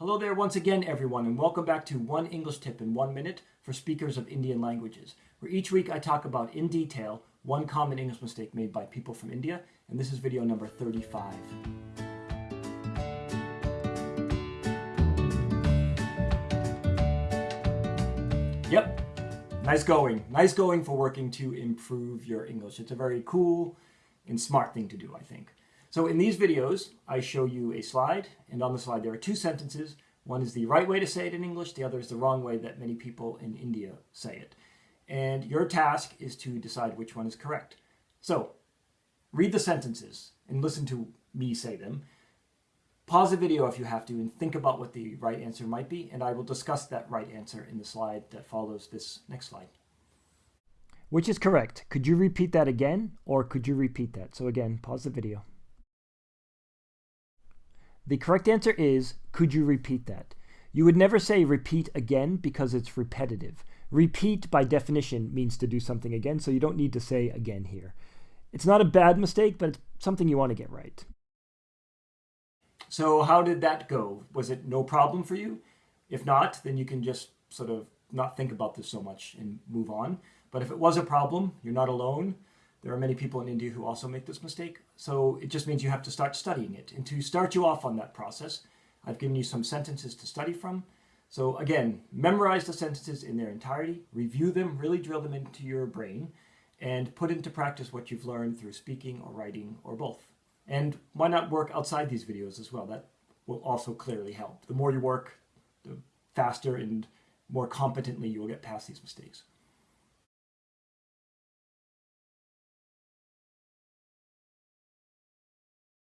Hello there once again, everyone, and welcome back to One English Tip in One Minute for speakers of Indian languages, where each week I talk about in detail one common English mistake made by people from India, and this is video number 35. Yep, nice going. Nice going for working to improve your English. It's a very cool and smart thing to do, I think. So in these videos, I show you a slide, and on the slide there are two sentences. One is the right way to say it in English, the other is the wrong way that many people in India say it. And your task is to decide which one is correct. So read the sentences and listen to me say them. Pause the video if you have to and think about what the right answer might be, and I will discuss that right answer in the slide that follows this next slide. Which is correct? Could you repeat that again, or could you repeat that? So again, pause the video. The correct answer is, could you repeat that? You would never say repeat again because it's repetitive. Repeat by definition means to do something again, so you don't need to say again here. It's not a bad mistake, but it's something you want to get right. So how did that go? Was it no problem for you? If not, then you can just sort of not think about this so much and move on. But if it was a problem, you're not alone. There are many people in India who also make this mistake. So it just means you have to start studying it. And to start you off on that process, I've given you some sentences to study from. So again, memorize the sentences in their entirety, review them, really drill them into your brain, and put into practice what you've learned through speaking or writing or both. And why not work outside these videos as well? That will also clearly help. The more you work, the faster and more competently you will get past these mistakes.